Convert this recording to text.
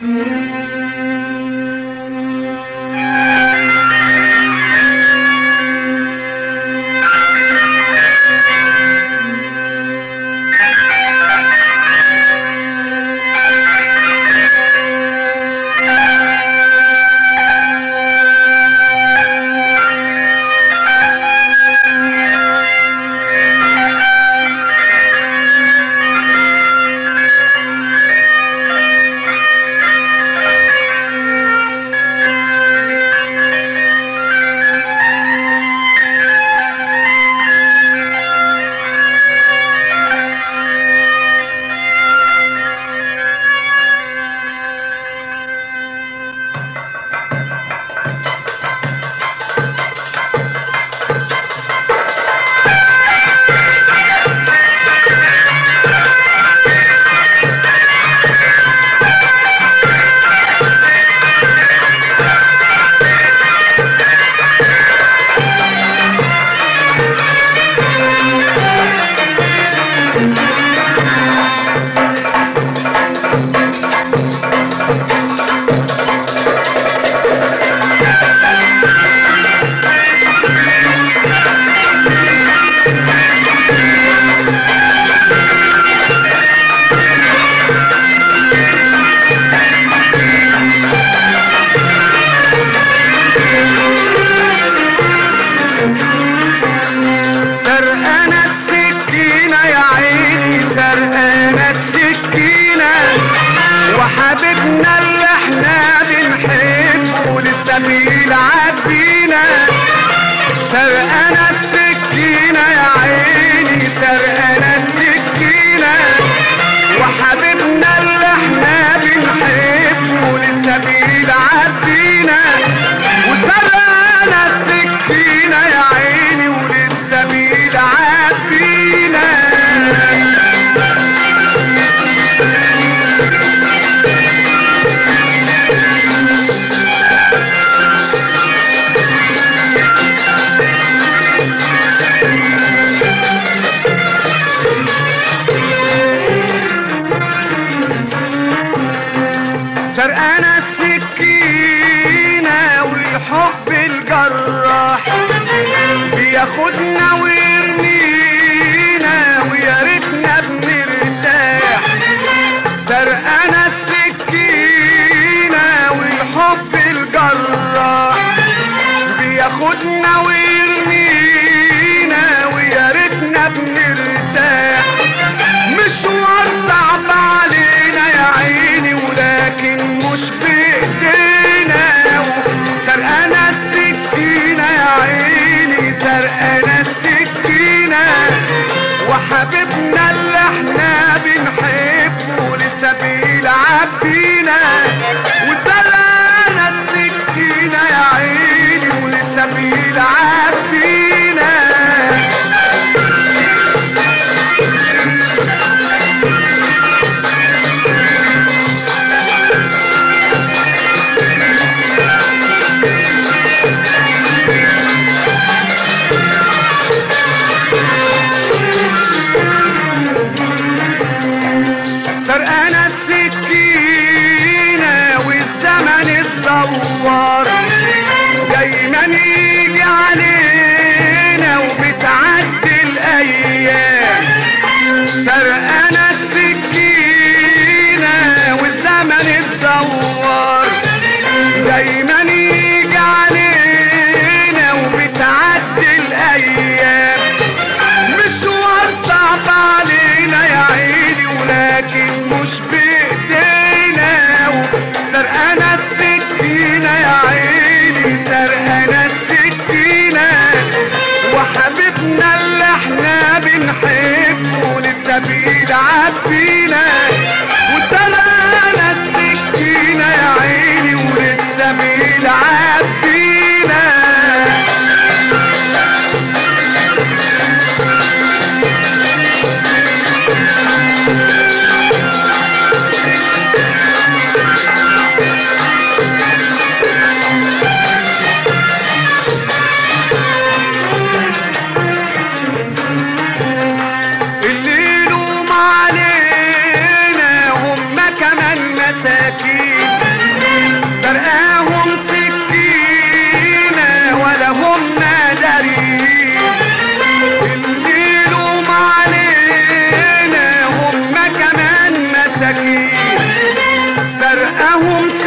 Mm-hmm. سرقانة السكينة والحب الجراح. بياخدنا ويرمينا وحبيبنا اللي إحنا بنحبه لسه بيلعب بتنور دايما يجي علينا وبتعدي الأيام. سرقنا السكينة والزمن اتدور. دايما I won't.